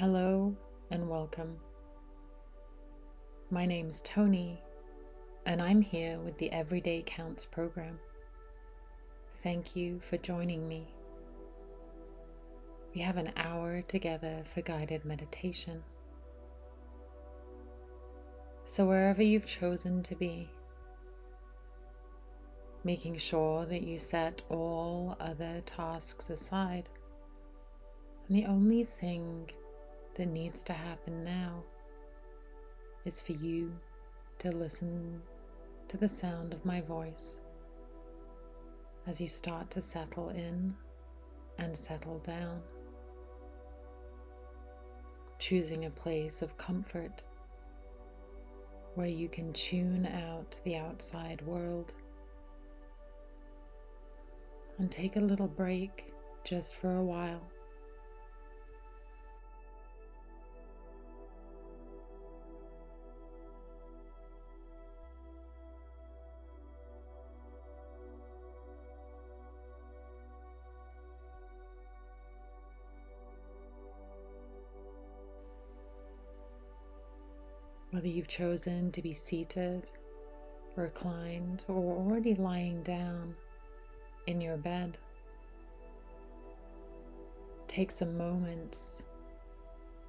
Hello and welcome. My name's Tony, and I'm here with the Everyday Counts program. Thank you for joining me. We have an hour together for guided meditation. So, wherever you've chosen to be, making sure that you set all other tasks aside, and the only thing that needs to happen now is for you to listen to the sound of my voice as you start to settle in and settle down, choosing a place of comfort where you can tune out the outside world and take a little break just for a while. Whether you've chosen to be seated, reclined, or already lying down in your bed, take some moments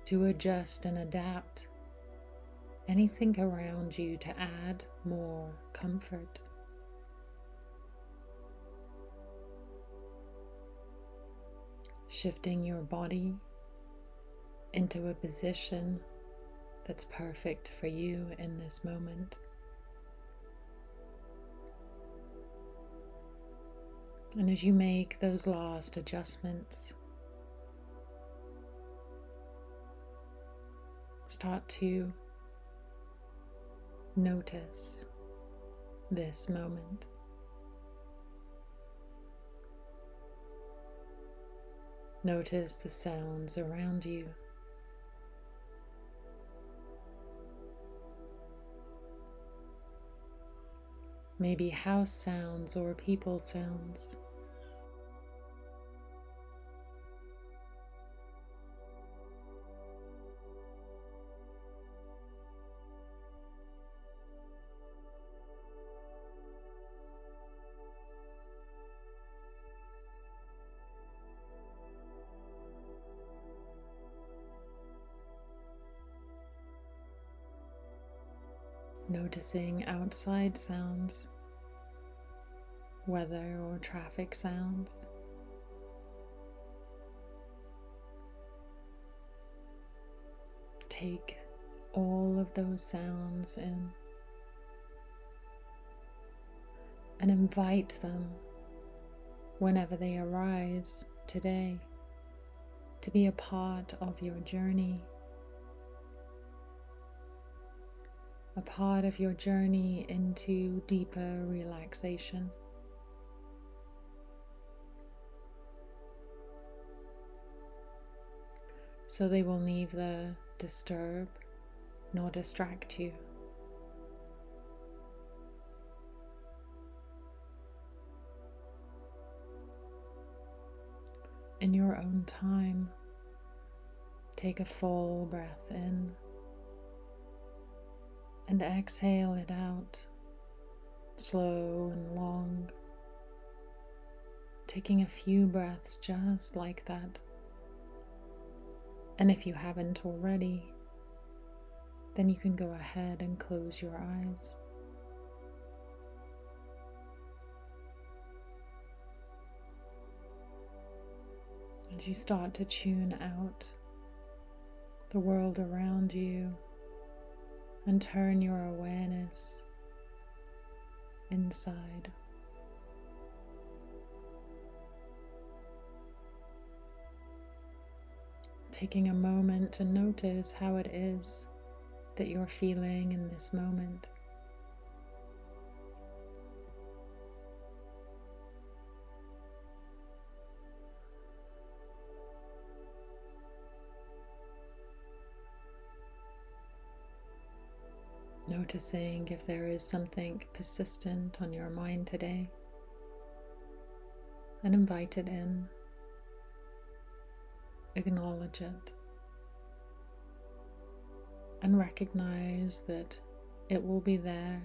to adjust and adapt anything around you to add more comfort. Shifting your body into a position that's perfect for you in this moment. And as you make those last adjustments, start to notice this moment. Notice the sounds around you. Maybe house sounds or people sounds. Noticing outside sounds, weather or traffic sounds. Take all of those sounds in and invite them whenever they arise today to be a part of your journey a part of your journey into deeper relaxation. So they will neither disturb nor distract you. In your own time, take a full breath in and exhale it out slow and long, taking a few breaths just like that. And if you haven't already, then you can go ahead and close your eyes. As you start to tune out the world around you and turn your awareness inside. Taking a moment to notice how it is that you're feeling in this moment. Noticing if there is something persistent on your mind today and invite it in. Acknowledge it and recognize that it will be there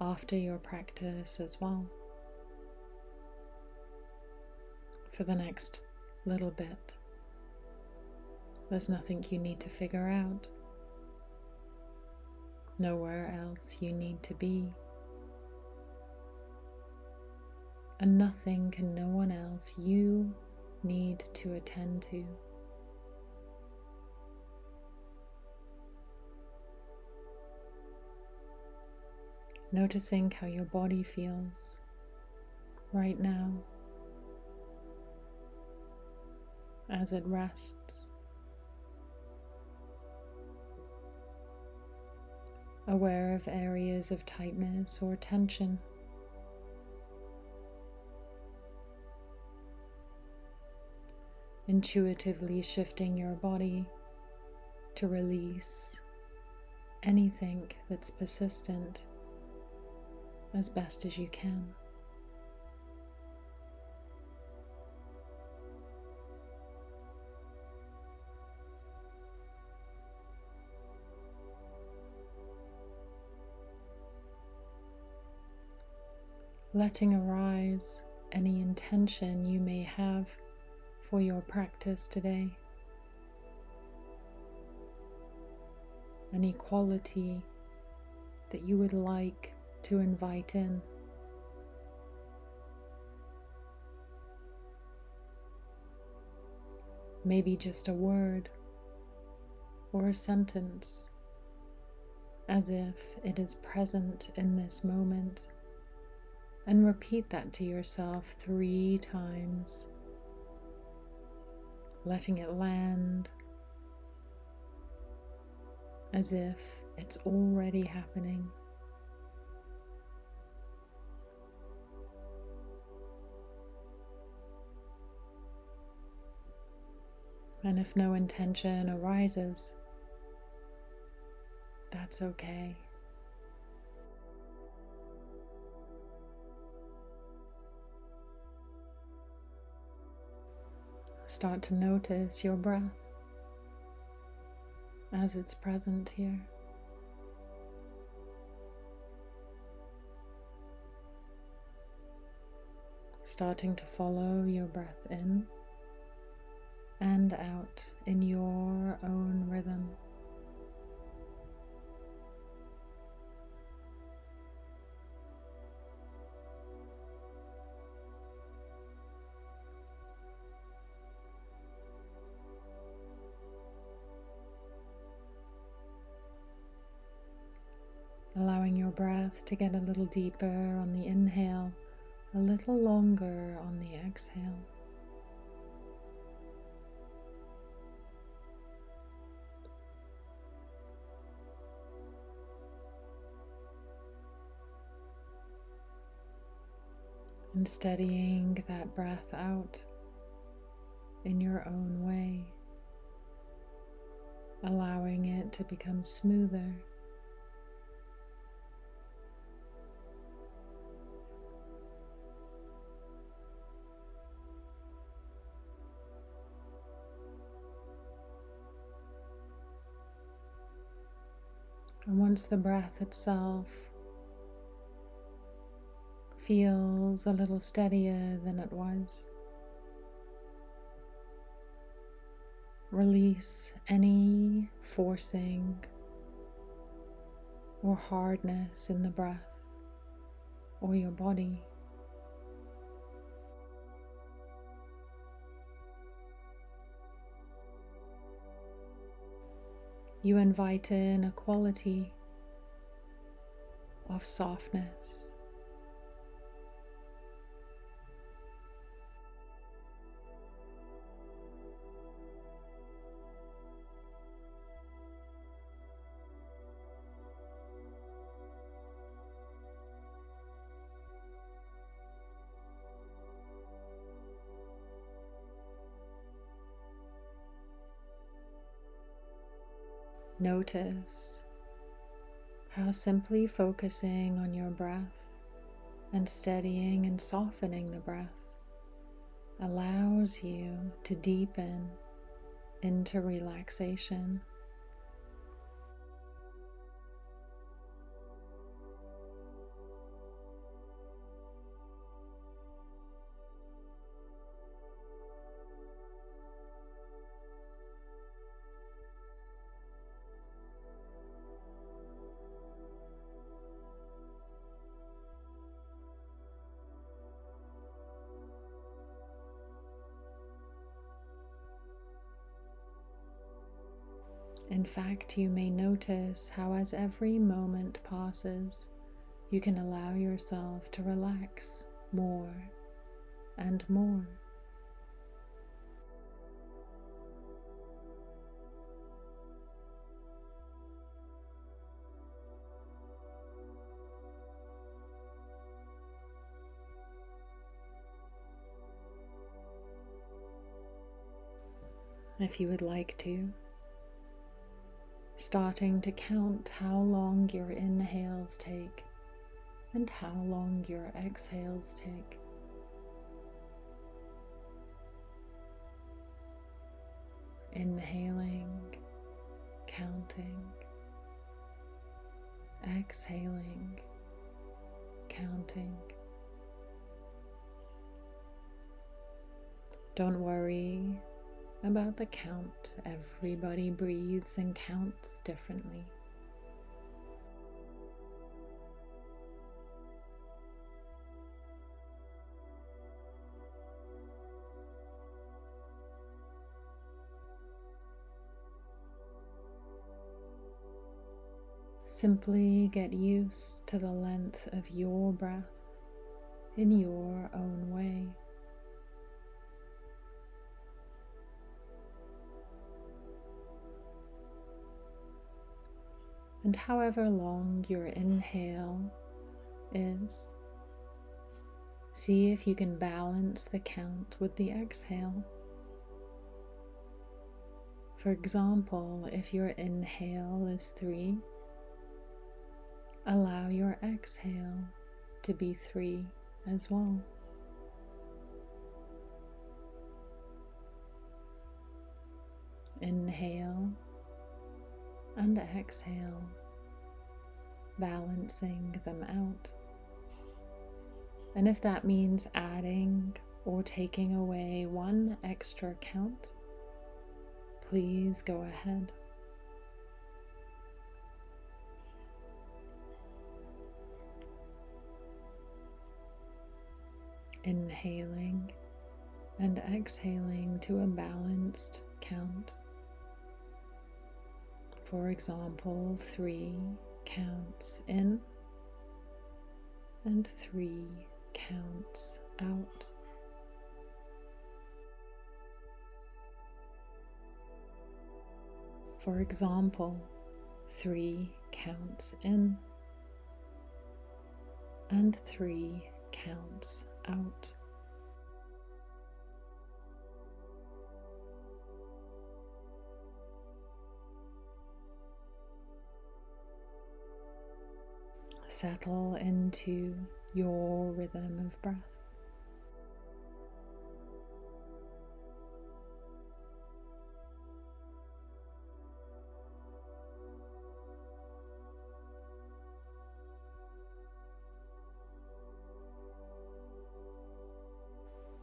after your practice as well. For the next little bit, there's nothing you need to figure out, nowhere else you need to be. And nothing can no one else you need to attend to. Noticing how your body feels right now as it rests. Aware of areas of tightness or tension. Intuitively shifting your body to release anything that's persistent as best as you can. Letting arise any intention you may have for your practice today, any quality that you would like to invite in. Maybe just a word or a sentence, as if it is present in this moment. And repeat that to yourself three times, letting it land as if it's already happening. And if no intention arises, that's okay. Start to notice your breath as it's present here. Starting to follow your breath in and out in your own rhythm. Breath to get a little deeper on the inhale, a little longer on the exhale. and steadying that breath out in your own way, allowing it to become smoother. The breath itself feels a little steadier than it was. Release any forcing or hardness in the breath or your body. You invite in a quality of softness. Notice how simply focusing on your breath and steadying and softening the breath allows you to deepen into relaxation. Fact, you may notice how, as every moment passes, you can allow yourself to relax more and more. If you would like to, starting to count how long your inhales take and how long your exhales take. Inhaling, counting, exhaling, counting. Don't worry about the count. Everybody breathes and counts differently. Simply get used to the length of your breath in your own way. And however long your inhale is, see if you can balance the count with the exhale. For example, if your inhale is three, allow your exhale to be three as well. Inhale and exhale, balancing them out. And if that means adding or taking away one extra count, please go ahead. Inhaling and exhaling to a balanced count. For example, three counts in and three counts out. For example, three counts in and three counts out. Settle into your rhythm of breath.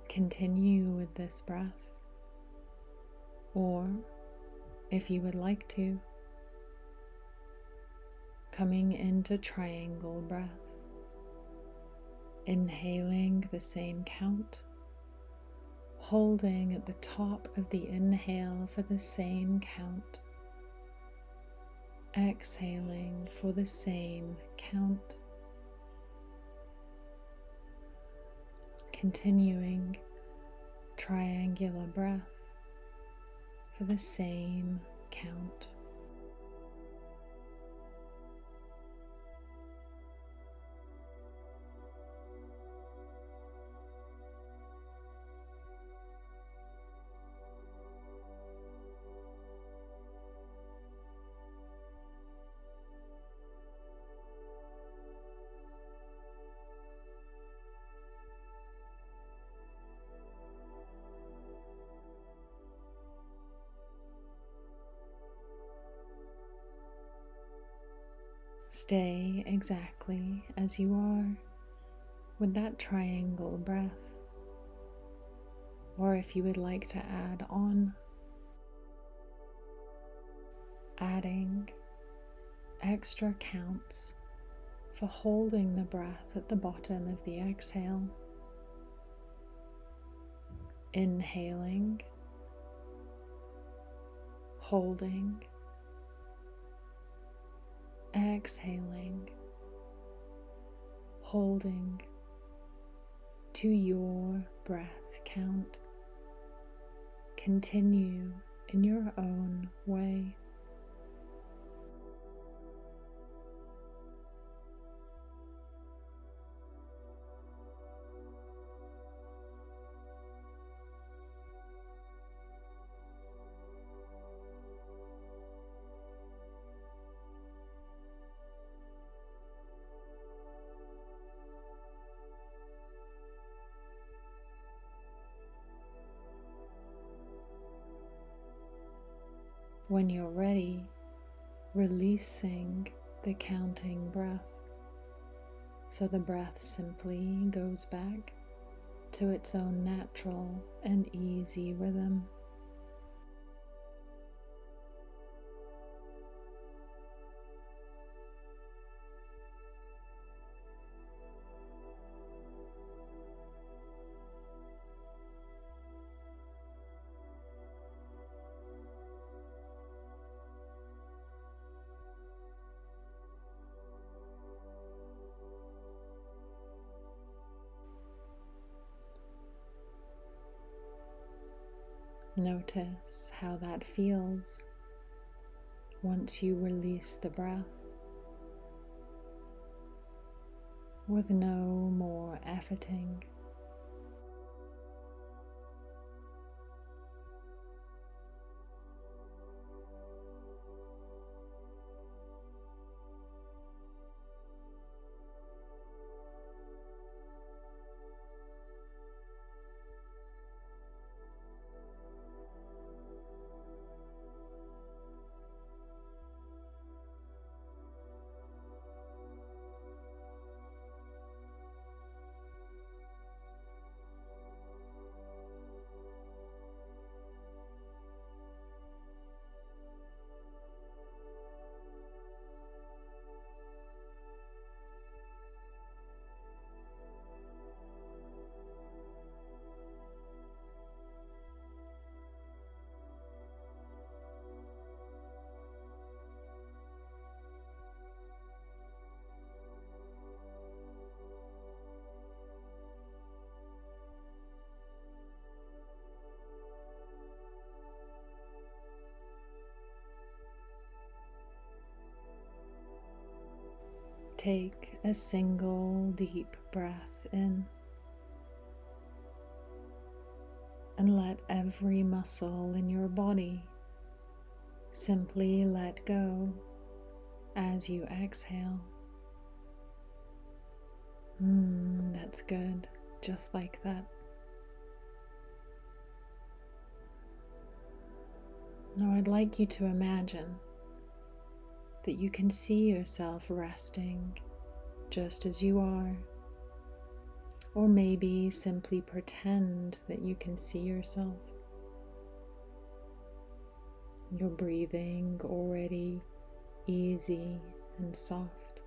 Continue with this breath, or if you would like to, coming into triangle breath, inhaling the same count, holding at the top of the inhale for the same count, exhaling for the same count. Continuing triangular breath for the same count. Stay exactly as you are with that triangle breath. Or if you would like to add on, adding extra counts for holding the breath at the bottom of the exhale. Inhaling, holding, exhaling, holding to your breath count. Continue in your own way. When you're ready, releasing the counting breath. So the breath simply goes back to its own natural and easy rhythm. Notice how that feels once you release the breath with no more efforting. Take a single deep breath in and let every muscle in your body simply let go as you exhale. Hmm, that's good, just like that. Now, I'd like you to imagine that you can see yourself resting just as you are. Or maybe simply pretend that you can see yourself. You're breathing already easy and soft,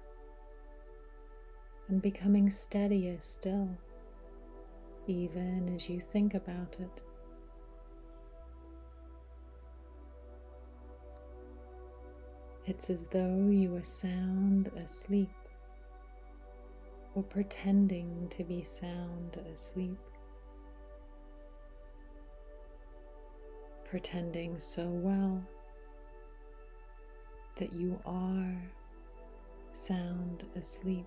and becoming steadier still, even as you think about it. It's as though you were sound asleep or pretending to be sound asleep. Pretending so well that you are sound asleep.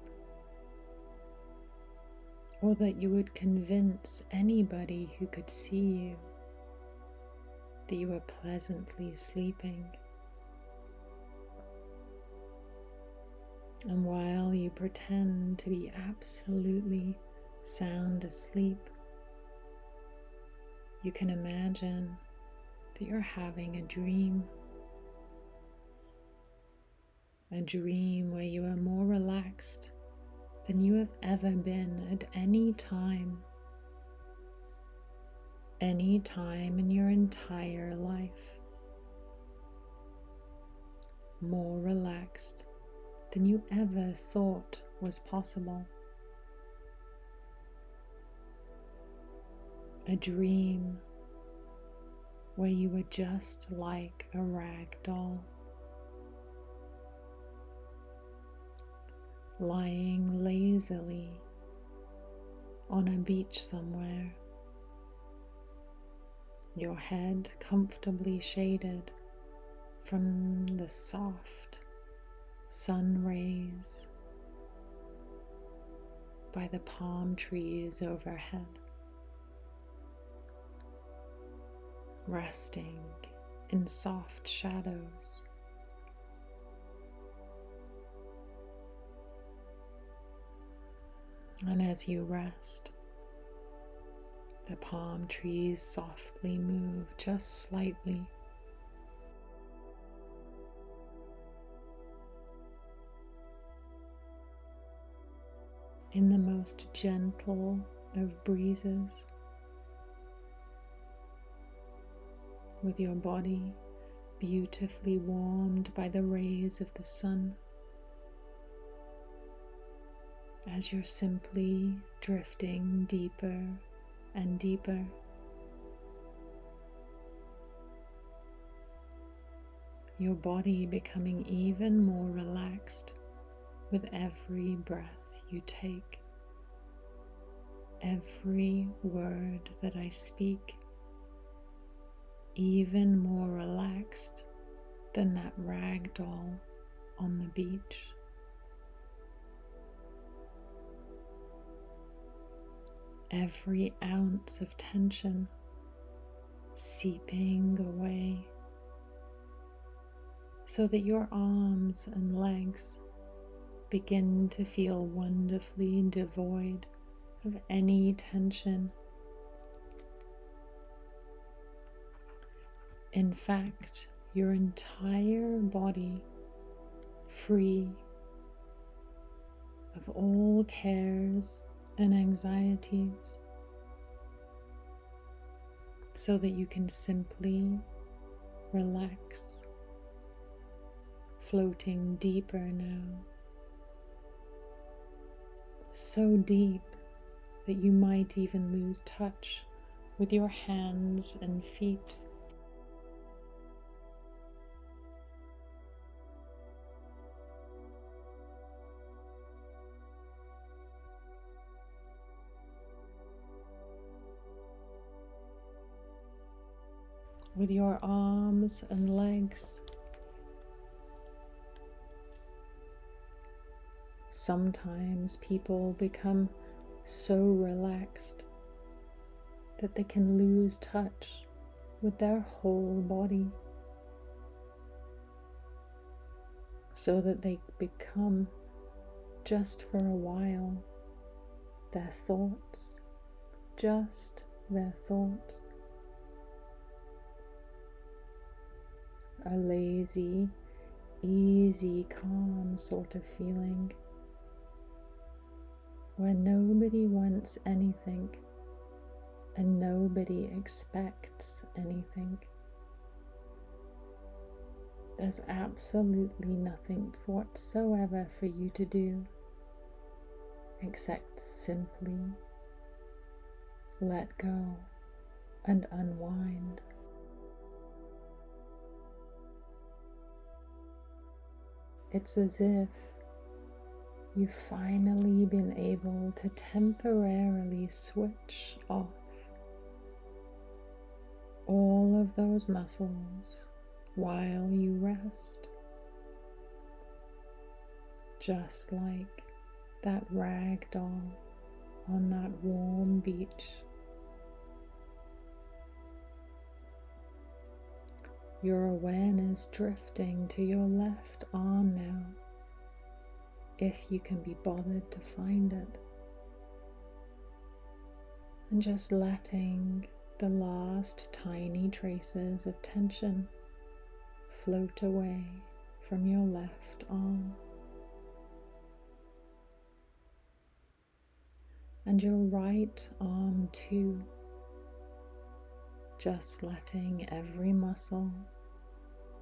Or that you would convince anybody who could see you that you were pleasantly sleeping. And while you pretend to be absolutely sound asleep, you can imagine that you're having a dream. A dream where you are more relaxed than you have ever been at any time, any time in your entire life. More relaxed than you ever thought was possible. A dream where you were just like a rag doll. lying lazily on a beach somewhere, your head comfortably shaded from the soft sun rays by the palm trees overhead, resting in soft shadows. And as you rest, the palm trees softly move just slightly. In the most gentle of breezes, with your body beautifully warmed by the rays of the sun as you're simply drifting deeper and deeper. Your body becoming even more relaxed with every breath you take. Every word that I speak, even more relaxed than that rag doll on the beach. every ounce of tension seeping away so that your arms and legs begin to feel wonderfully devoid of any tension. In fact, your entire body free of all cares and anxieties so that you can simply relax, floating deeper now. So deep that you might even lose touch with your hands and feet. with your arms and legs. Sometimes people become so relaxed that they can lose touch with their whole body so that they become just for a while their thoughts, just their thoughts. a lazy, easy, calm sort of feeling where nobody wants anything and nobody expects anything. There's absolutely nothing whatsoever for you to do except simply let go and unwind. It's as if you've finally been able to temporarily switch off all of those muscles while you rest. Just like that rag doll on that warm beach. your awareness drifting to your left arm now, if you can be bothered to find it. And just letting the last tiny traces of tension float away from your left arm. And your right arm too, just letting every muscle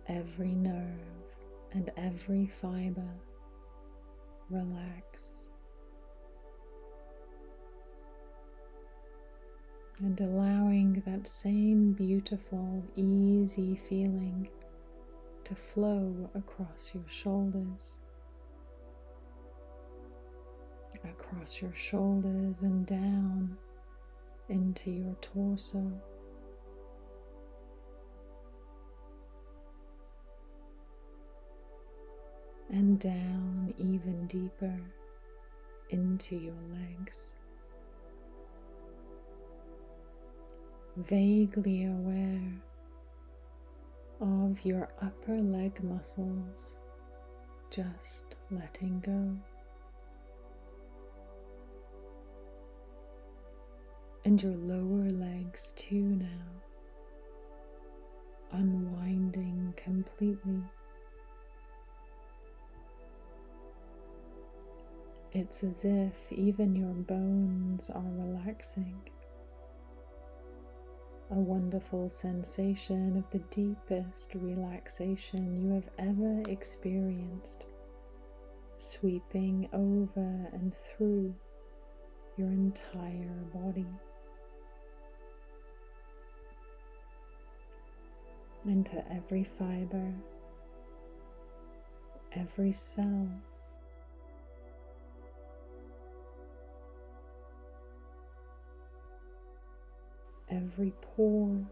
every nerve and every fiber relax. And allowing that same beautiful, easy feeling to flow across your shoulders, across your shoulders and down into your torso. And down even deeper into your legs. Vaguely aware of your upper leg muscles just letting go. And your lower legs too now, unwinding completely. It's as if even your bones are relaxing a wonderful sensation of the deepest relaxation you have ever experienced, sweeping over and through your entire body. Into every fiber, every cell, every pore.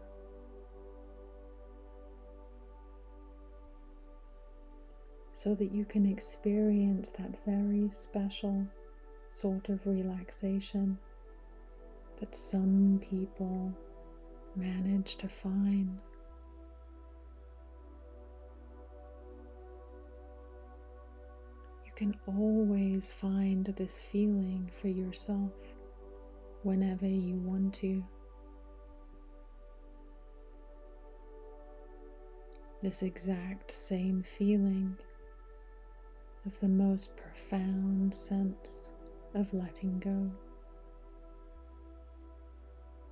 So that you can experience that very special sort of relaxation that some people manage to find. You can always find this feeling for yourself whenever you want to. This exact same feeling of the most profound sense of letting go,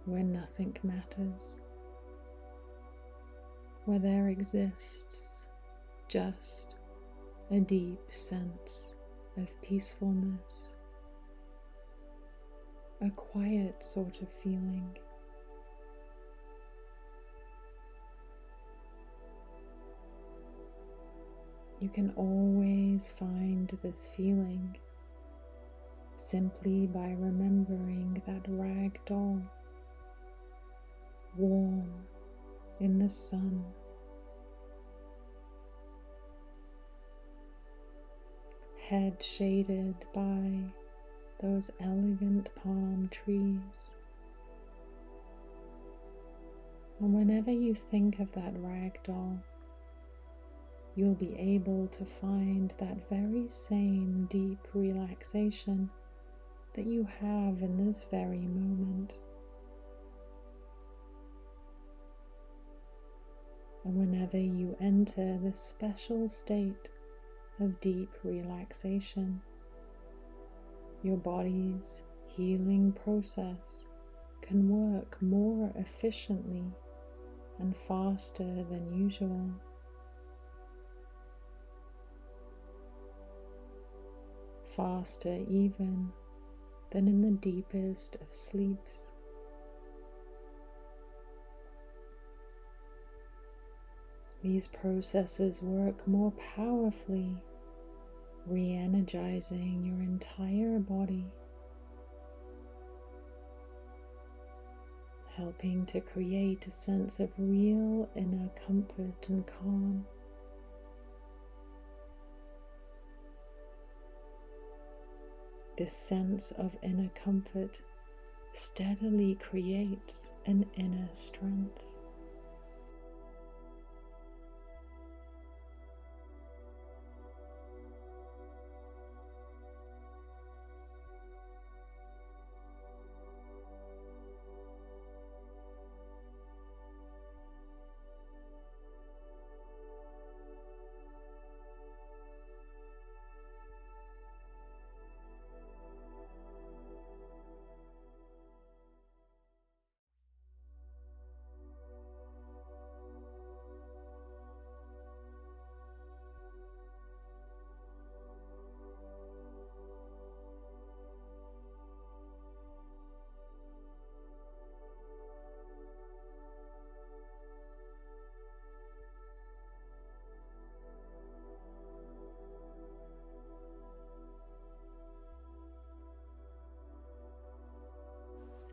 where nothing matters, where there exists just a deep sense of peacefulness, a quiet sort of feeling. You can always find this feeling simply by remembering that rag doll, warm in the sun. Head shaded by those elegant palm trees. And whenever you think of that rag doll, you'll be able to find that very same deep relaxation that you have in this very moment. And whenever you enter this special state of deep relaxation, your body's healing process can work more efficiently and faster than usual. Faster even than in the deepest of sleeps. These processes work more powerfully, re energizing your entire body, helping to create a sense of real inner comfort and calm. This sense of inner comfort steadily creates an inner strength.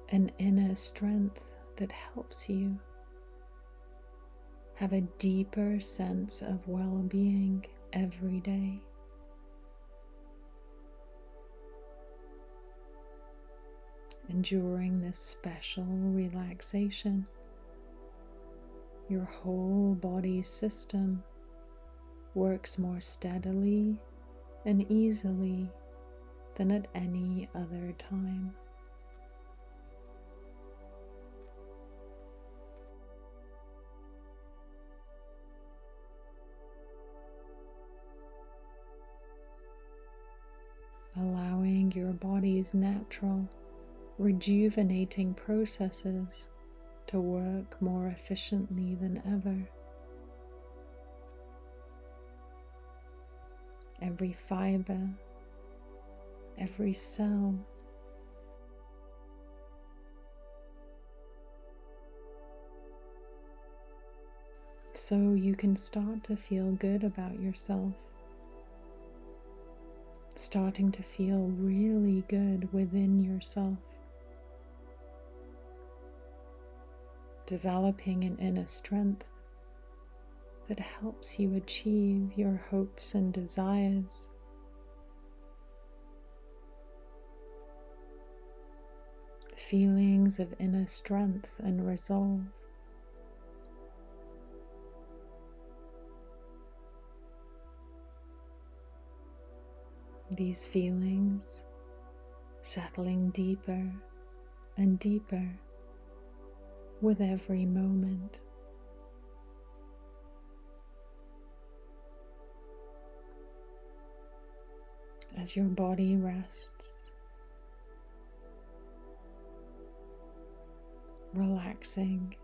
An inner strength that helps you have a deeper sense of well being every day. And during this special relaxation, your whole body system works more steadily and easily than at any other time. Body's natural, rejuvenating processes to work more efficiently than ever. Every fiber, every cell, so you can start to feel good about yourself. Starting to feel really good within yourself. developing an inner strength that helps you achieve your hopes and desires. Feelings of inner strength and resolve. These feelings settling deeper and deeper with every moment. As your body rests, relaxing.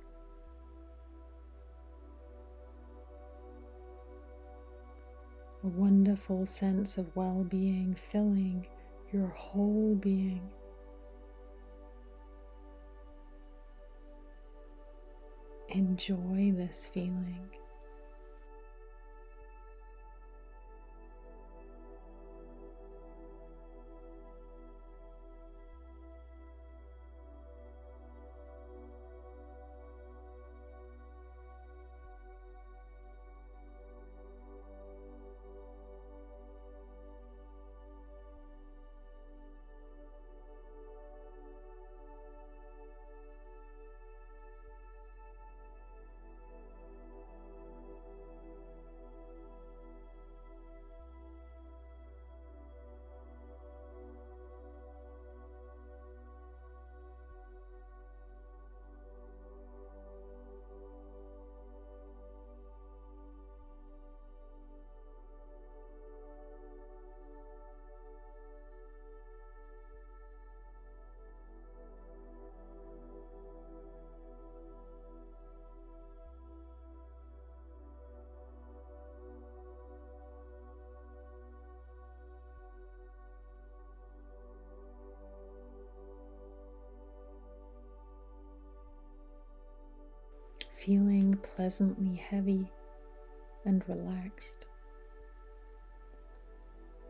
A wonderful sense of well being filling your whole being. Enjoy this feeling. Feeling pleasantly heavy and relaxed,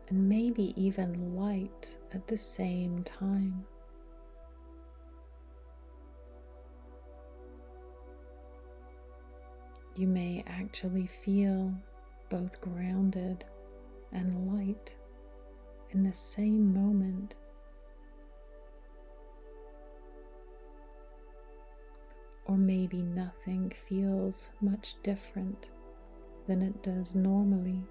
and maybe even light at the same time. You may actually feel both grounded and light in the same moment. Or maybe nothing feels much different than it does normally.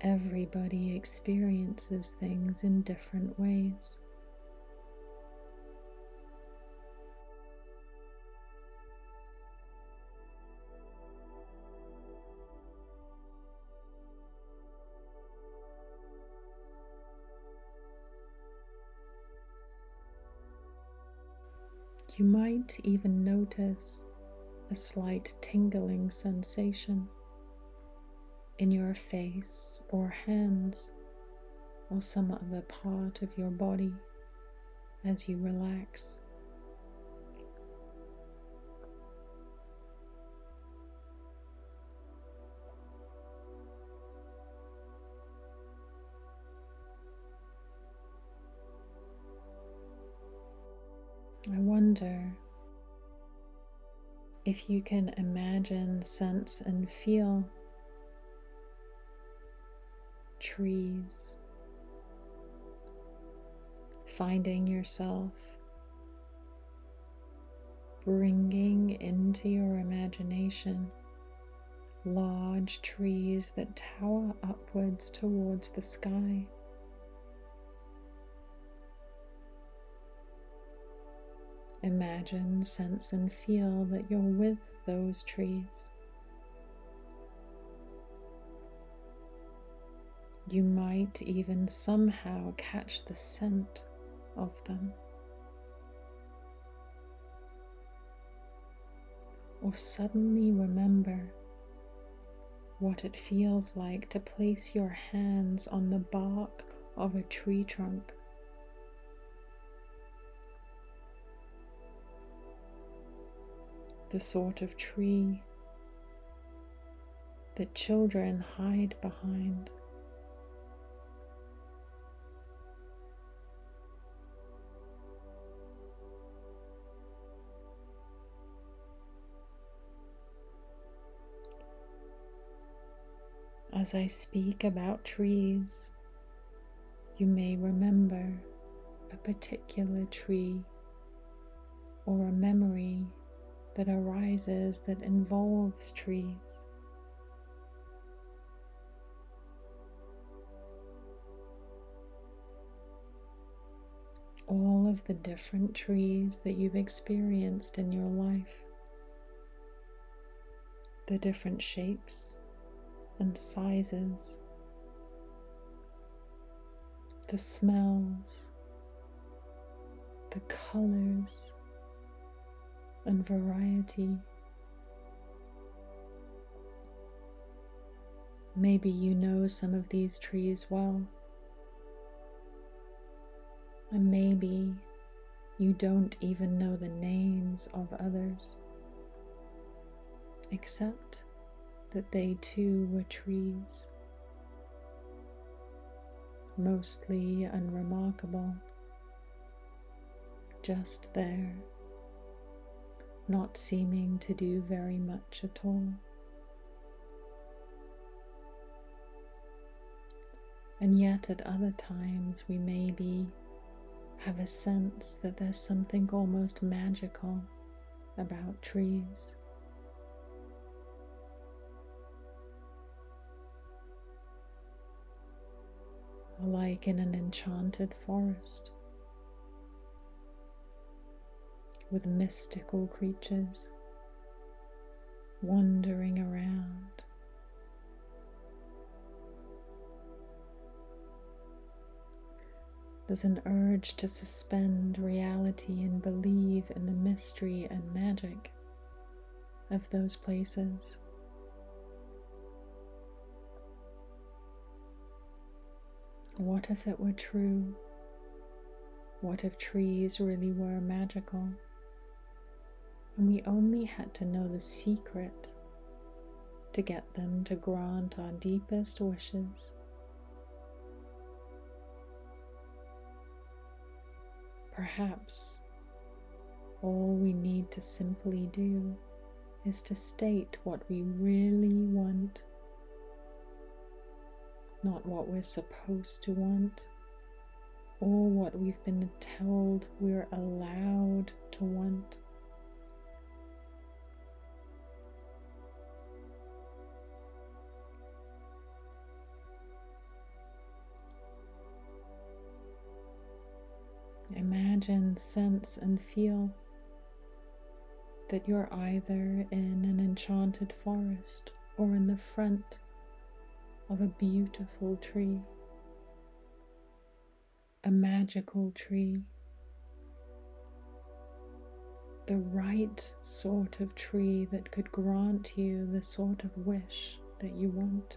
Everybody experiences things in different ways. might even notice a slight tingling sensation in your face or hands or some other part of your body as you relax. I wonder if you can imagine, sense, and feel trees, finding yourself bringing into your imagination large trees that tower upwards towards the sky. Imagine, sense, and feel that you're with those trees. You might even somehow catch the scent of them. Or suddenly remember what it feels like to place your hands on the bark of a tree trunk. The sort of tree that children hide behind. As I speak about trees, you may remember a particular tree or a memory that arises that involves trees. All of the different trees that you've experienced in your life, the different shapes, and sizes, the smells, the colors and variety. Maybe you know some of these trees well, and maybe you don't even know the names of others, except that they too were trees, mostly unremarkable, just there, not seeming to do very much at all. And yet, at other times, we maybe have a sense that there's something almost magical about trees. like in an enchanted forest with mystical creatures wandering around. There's an urge to suspend reality and believe in the mystery and magic of those places. What if it were true? What if trees really were magical? And we only had to know the secret to get them to grant our deepest wishes. Perhaps all we need to simply do is to state what we really want not what we're supposed to want or what we've been told we're allowed to want. Imagine, sense, and feel that you're either in an enchanted forest or in the front of a beautiful tree, a magical tree, the right sort of tree that could grant you the sort of wish that you want.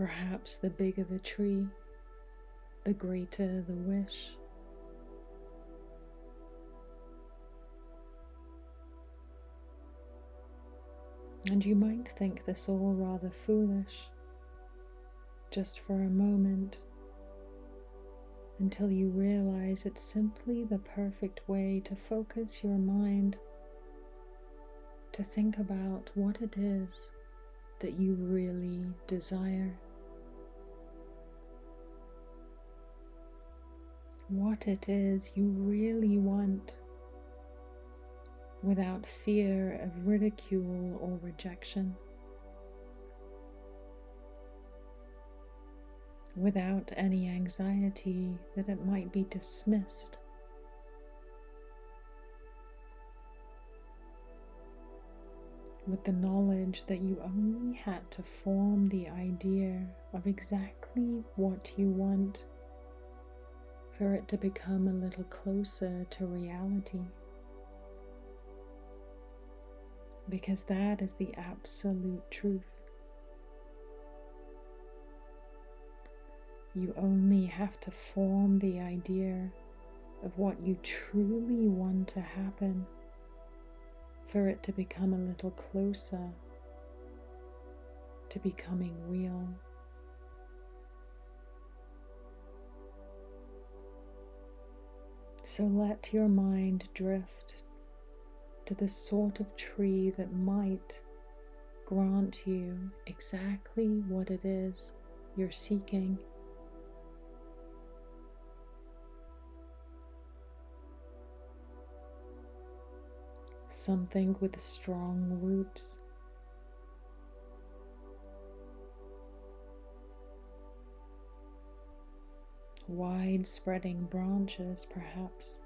Perhaps the bigger the tree, the greater the wish. And you might think this all rather foolish. just for a moment until you realize it's simply the perfect way to focus your mind to think about what it is that you really desire. What it is you really want without fear of ridicule or rejection. without any anxiety that it might be dismissed. With the knowledge that you only had to form the idea of exactly what you want for it to become a little closer to reality. Because that is the absolute truth. You only have to form the idea of what you truly want to happen for it to become a little closer to becoming real. So let your mind drift to the sort of tree that might grant you exactly what it is you're seeking. something with strong roots. Wide spreading branches, perhaps.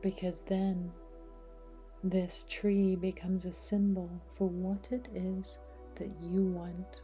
Because then this tree becomes a symbol for what it is that you want.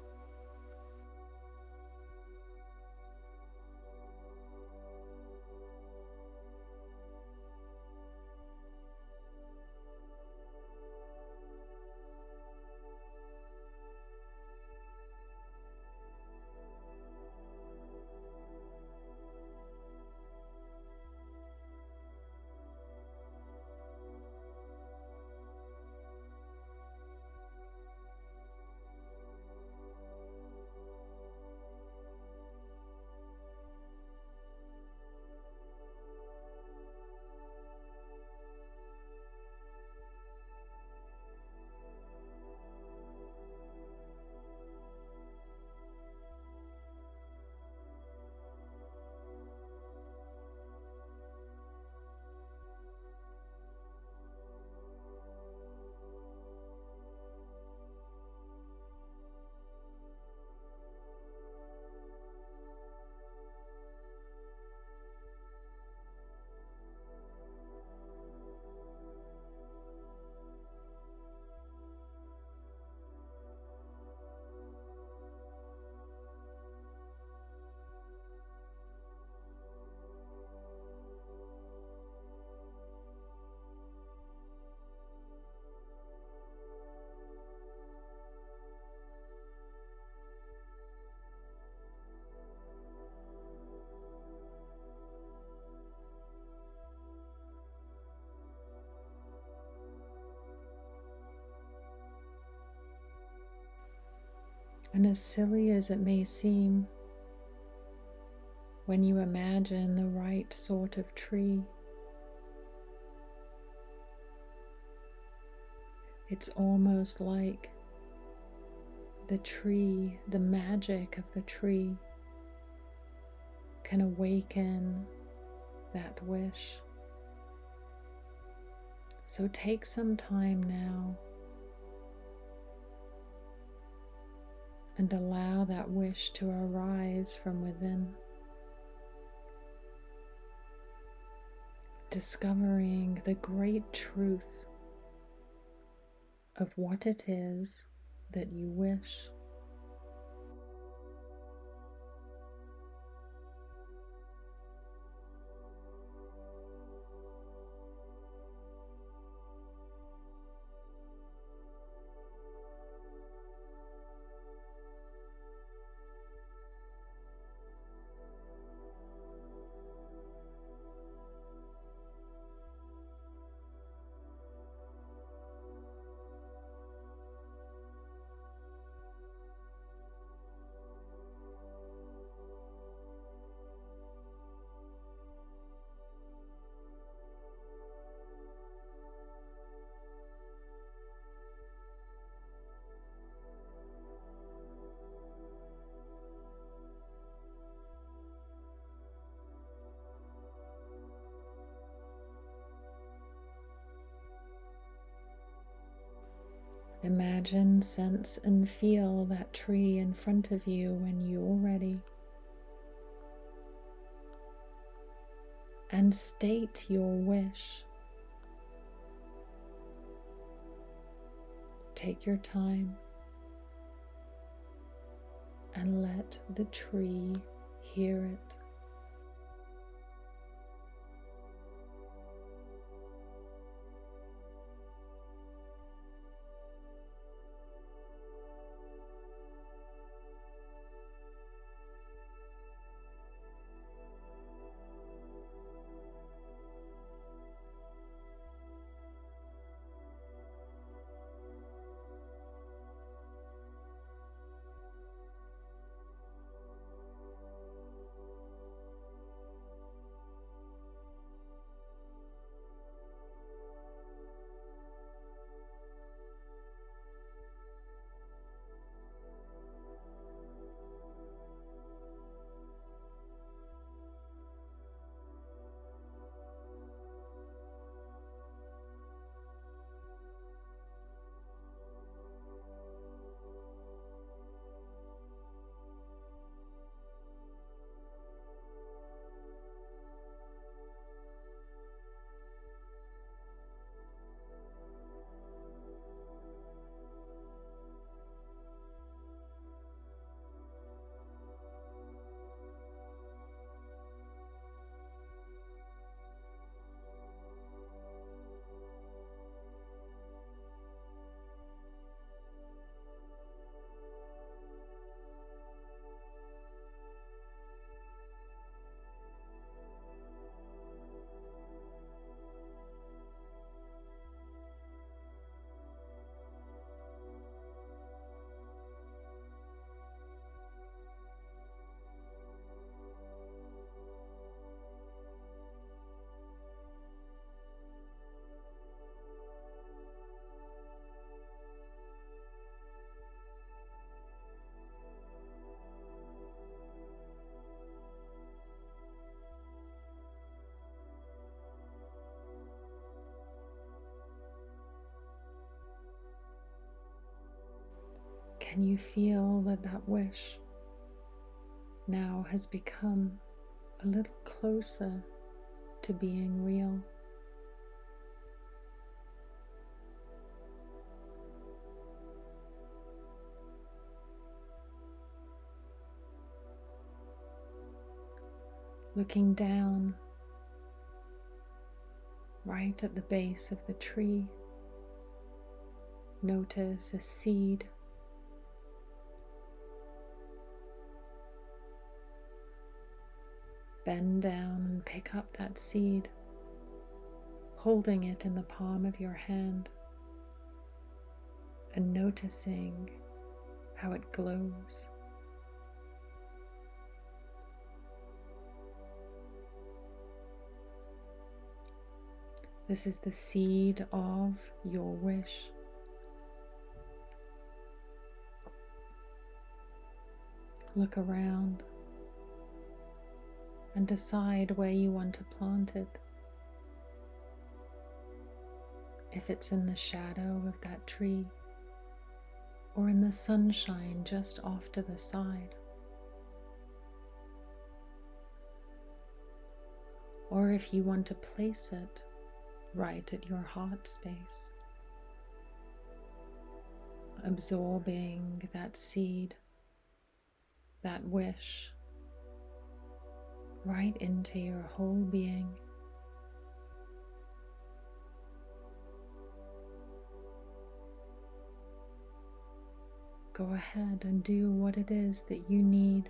And as silly as it may seem, when you imagine the right sort of tree, it's almost like the tree, the magic of the tree, can awaken that wish. So take some time now and allow that wish to arise from within. Discovering the great truth of what it is that you wish. Imagine, sense, and feel that tree in front of you when you're ready. And state your wish. Take your time and let the tree hear it. Can you feel that that wish now has become a little closer to being real? Looking down right at the base of the tree, notice a seed Bend down and pick up that seed, holding it in the palm of your hand and noticing how it glows. This is the seed of your wish. Look around and decide where you want to plant it. If it's in the shadow of that tree or in the sunshine just off to the side. Or if you want to place it right at your heart space, absorbing that seed, that wish right into your whole being. Go ahead and do what it is that you need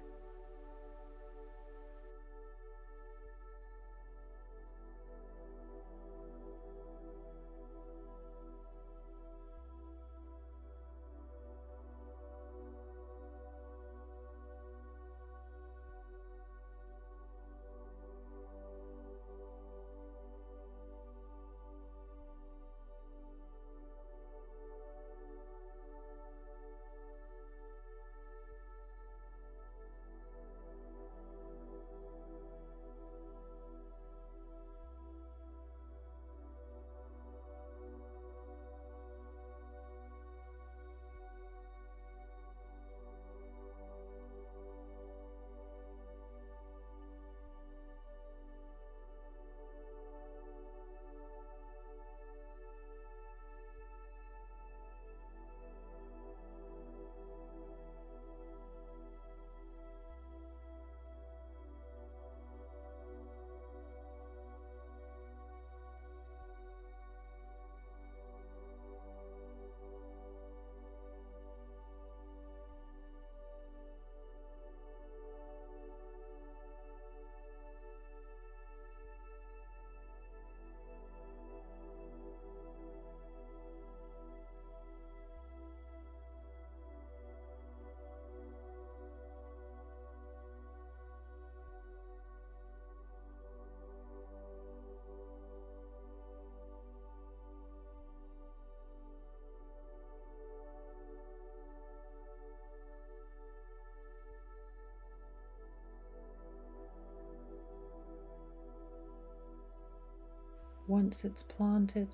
once it's planted.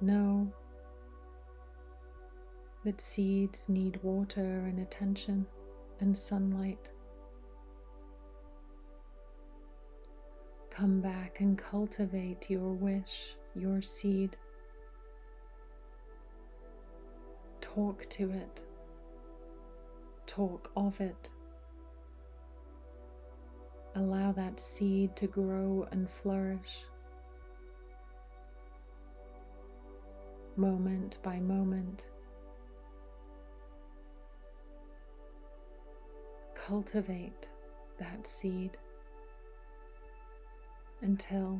Know that seeds need water and attention and sunlight. Come back and cultivate your wish, your seed. Talk to it. Talk of it. Allow that seed to grow and flourish. Moment by moment. Cultivate that seed until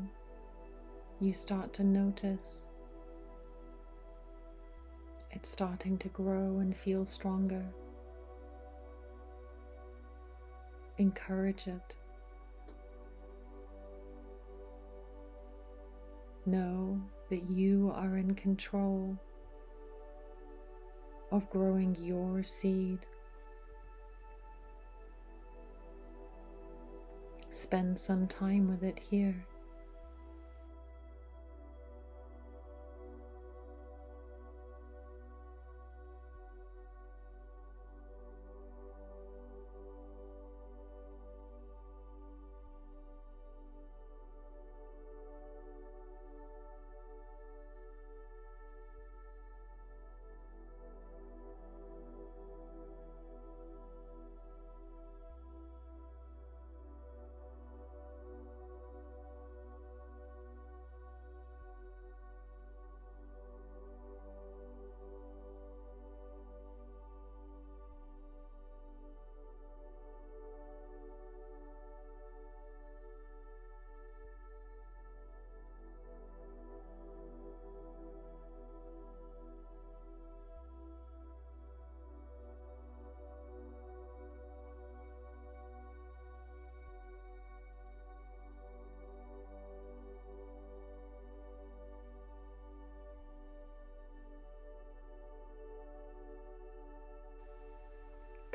you start to notice it's starting to grow and feel stronger. Encourage it. Know that you are in control of growing your seed. Spend some time with it here.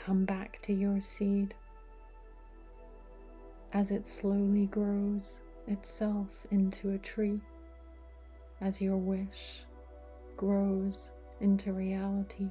Come back to your seed as it slowly grows itself into a tree, as your wish grows into reality.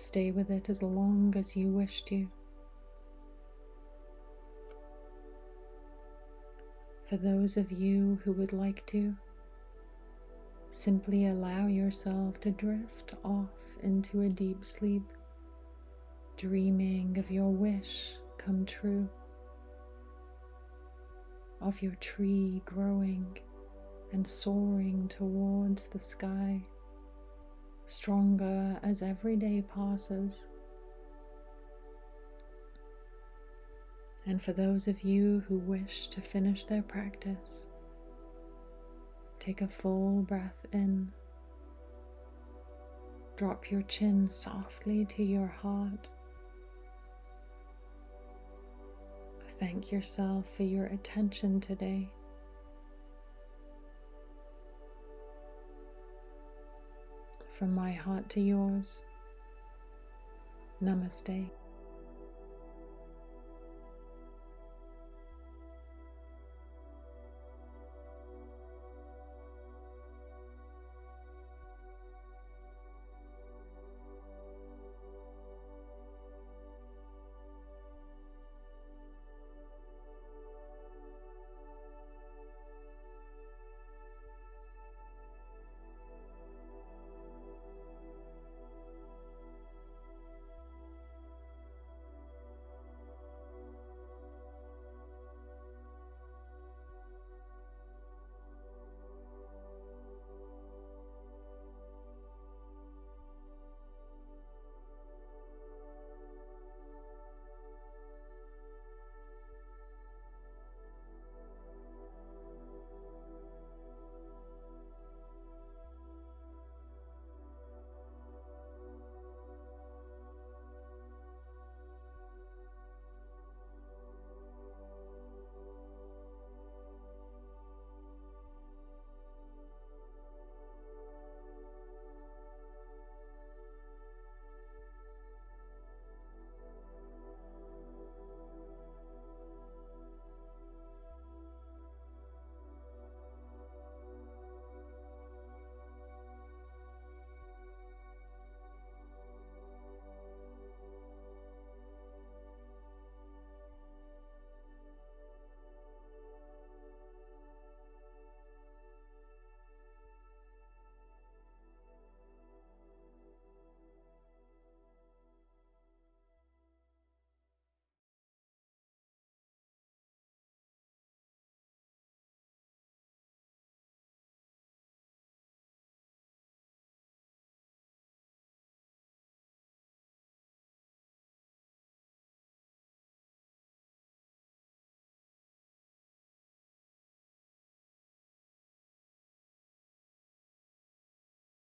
Stay with it as long as you wish to. For those of you who would like to, Simply allow yourself to drift off into a deep sleep, dreaming of your wish come true, of your tree growing and soaring towards the sky, stronger as every day passes. And for those of you who wish to finish their practice, take a full breath in. Drop your chin softly to your heart. Thank yourself for your attention today. From my heart to yours, Namaste.